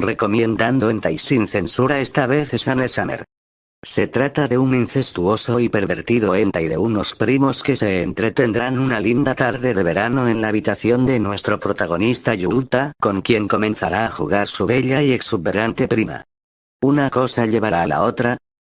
Recomendando Entai sin censura esta vez es Anne Summer. Se trata de un incestuoso y pervertido enta y de unos primos que se entretendrán una linda tarde de verano en la habitación de nuestro protagonista Yuta, con quien comenzará a jugar su bella y exuberante prima. Una cosa llevará a la otra,